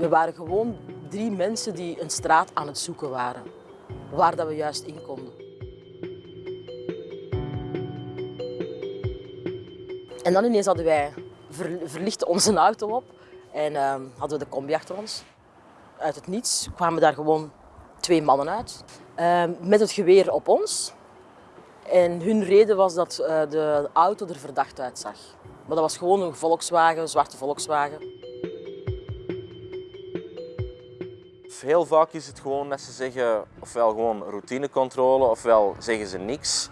We waren gewoon drie mensen die een straat aan het zoeken waren, waar dat we juist in konden. En dan ineens hadden wij ver, verlichten onze auto op en uh, hadden we de combi achter ons. Uit het niets kwamen daar gewoon twee mannen uit, uh, met het geweer op ons. En hun reden was dat uh, de auto er verdacht uitzag. Maar dat was gewoon een Volkswagen, een zwarte Volkswagen. Heel vaak is het gewoon dat ze zeggen ofwel gewoon routinecontrole ofwel zeggen ze niks.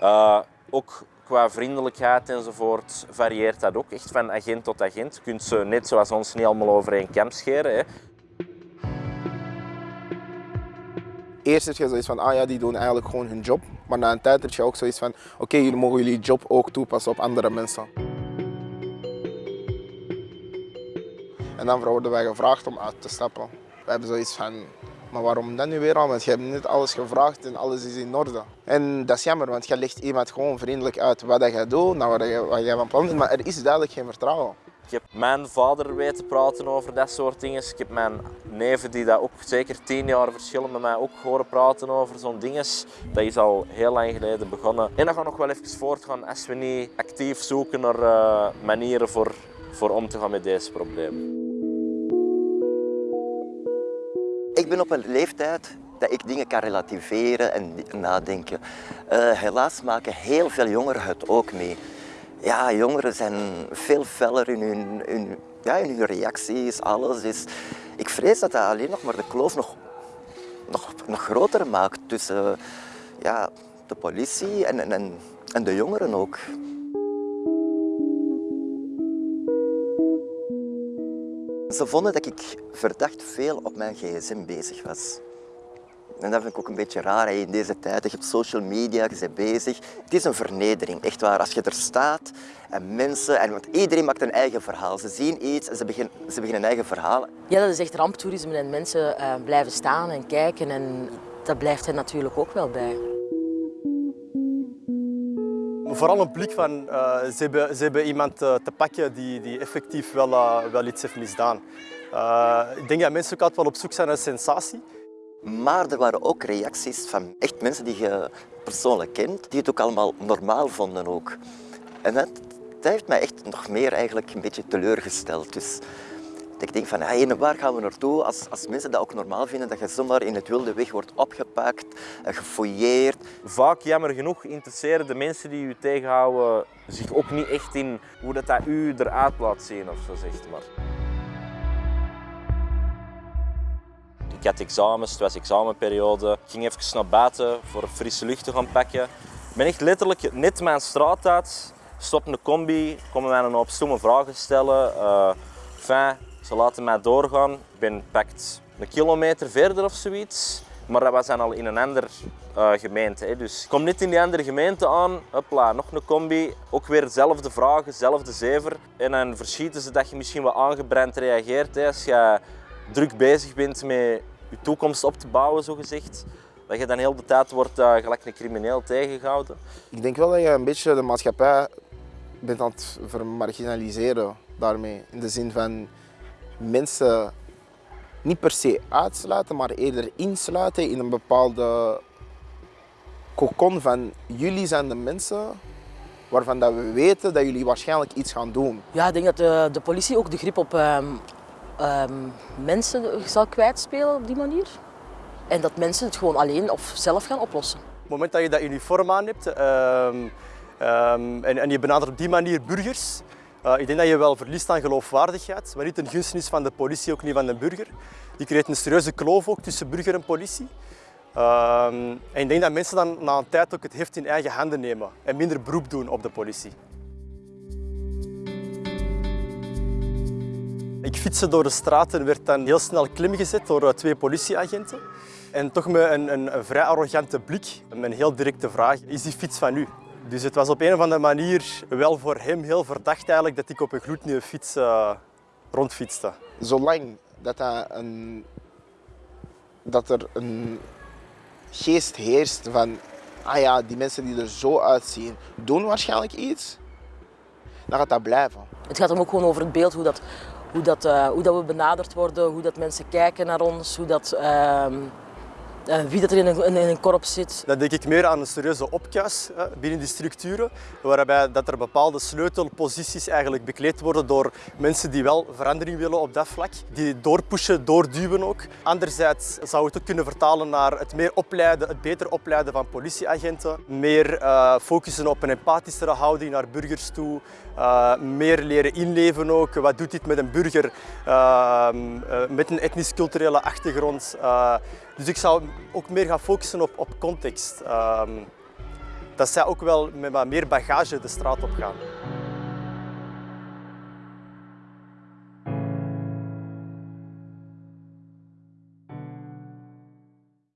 Uh, ook qua vriendelijkheid enzovoort varieert dat ook echt van agent tot agent. Je kunt ze net zoals ons niet allemaal over één kam scheren. Hè. Eerst heb je zoiets van, ah ja, die doen eigenlijk gewoon hun job. Maar na een tijd heb je ook zoiets van, oké, okay, jullie mogen jullie job ook toepassen op andere mensen. En dan worden wij gevraagd om uit te stappen. We hebben zoiets van, maar waarom dan nu weer al? Want je hebt net alles gevraagd en alles is in orde. En dat is jammer, want je legt iemand gewoon vriendelijk uit wat je doet, nou, wat, jij van plan bent, maar er is duidelijk geen vertrouwen. Ik heb mijn vader weten praten over dat soort dingen. Ik heb mijn neven die dat ook zeker tien jaar verschillen met mij ook horen praten over zo'n dingen. Dat is al heel lang geleden begonnen. En dat gaat nog wel even voortgaan als we niet actief zoeken naar uh, manieren voor, voor om te gaan met deze problemen. Ik ben op een leeftijd dat ik dingen kan relativeren en nadenken. Uh, helaas maken heel veel jongeren het ook mee. Ja, jongeren zijn veel feller in hun, in, ja, in hun reacties, alles. Dus ik vrees dat dat alleen nog maar de kloof nog, nog, groter maakt tussen ja, de politie en, en de jongeren ook. Ze vonden dat ik verdacht veel op mijn gsm bezig was. En dat vind ik ook een beetje raar in deze tijd. Je hebt social media, je bent bezig. Het is een vernedering, echt waar. Als je er staat en mensen, en want iedereen maakt een eigen verhaal. Ze zien iets en ze beginnen, ze beginnen een eigen verhaal. Ja, dat is echt ramptoerisme en mensen uh, blijven staan en kijken en dat blijft hen natuurlijk ook wel bij. Vooral een blik van uh, ze, hebben, ze hebben iemand uh, te pakken die, die effectief wel, uh, wel iets heeft misdaan. ik denk dat mensen ook altijd wel op zoek zijn naar sensatie. Maar er waren ook reacties van echt mensen die je persoonlijk kent, die het ook allemaal normaal vonden ook. En dat, dat heeft mij echt nog meer eigenlijk een beetje teleurgesteld. Dus ik denk van, hey, waar gaan we naartoe als, als mensen dat ook normaal vinden, dat je zomaar in het wilde weg wordt opgepakt, gefouilleerd. Vaak, jammer genoeg, interesseren de mensen die u tegenhouden zich ook niet echt in hoe dat, dat u eruit laat zien of zo, zegt maar. Ik had examens, het was examenperiode. Ik ging even naar buiten voor frisse lucht te gaan pakken. Ik ben echt letterlijk net mijn straat uit, stop een combi, komen mij een hoop stomme vragen stellen. Uh, enfin, ze laten mij doorgaan. Ik ben pakt een kilometer verder of zoiets. Maar dat was dan al in een andere uh, gemeente. Hè. Dus kom niet in die andere gemeente aan. Hopla, nog een combi. Ook weer dezelfde vragen, dezelfde zever. En dan verschieten ze dat je misschien wat aangebrand reageert. Hè. Als je druk bezig bent met je toekomst op te bouwen, zo gezegd. Dat je dan heel de tijd wordt uh, gelijk een crimineel tegengehouden. Ik denk wel dat je een beetje de maatschappij bent aan het vermarginaliseren daarmee. In de zin van mensen niet per se uitsluiten, maar eerder insluiten in een bepaalde kokon van jullie zijn de mensen waarvan dat we weten dat jullie waarschijnlijk iets gaan doen. Ja, ik denk dat de, de politie ook de grip op um, um, mensen zal kwijtspelen op die manier. En dat mensen het gewoon alleen of zelf gaan oplossen. Op het moment dat je dat uniform aan hebt um, en, en je benadert op die manier burgers, uh, ik denk dat je wel verliest aan geloofwaardigheid, maar niet ten gunste is van de politie, ook niet van de burger. Je creëert een serieuze kloof ook tussen burger en politie. Uh, en ik denk dat mensen dan na een tijd ook het heft in eigen handen nemen en minder beroep doen op de politie. Ik fietste door de straat en werd dan heel snel klim gezet door eh, twee politieagenten. En toch met een, een, een vrij arrogante blik, met een heel directe vraag, is die fiets van u? Dus het was op een of andere manier wel voor hem heel verdacht eigenlijk dat ik op een gloednieuwe fiets uh, rondfietste. Zolang dat, dat, een, dat er een geest heerst van ah ja, die mensen die er zo uitzien, doen waarschijnlijk iets, dan gaat dat blijven. Het gaat hem ook gewoon over het beeld hoe dat hoe, dat, eh, hoe dat we benaderd worden, hoe dat mensen kijken naar ons, hoe dat, ehm, eh, wie dat er in een, in een korps zit. Dan denk ik meer aan een serieuze opkuis hè, binnen die structuren, waarbij dat er bepaalde sleutelposities eigenlijk bekleed worden door mensen die wel verandering willen op dat vlak, die doorpushen, doorduwen ook. Anderzijds zou het ook kunnen vertalen naar het meer opleiden, het beter opleiden van politieagenten, meer uh, focussen op een empathischere houding naar burgers toe, meer leren inleven ook. Wat doet dit met een burger uh, met een etnisch-culturele achtergrond? dus ik zou ook meer gaan focussen op, op context. Ehm, dat zij ook wel met wat meer bagage de straat op gaan.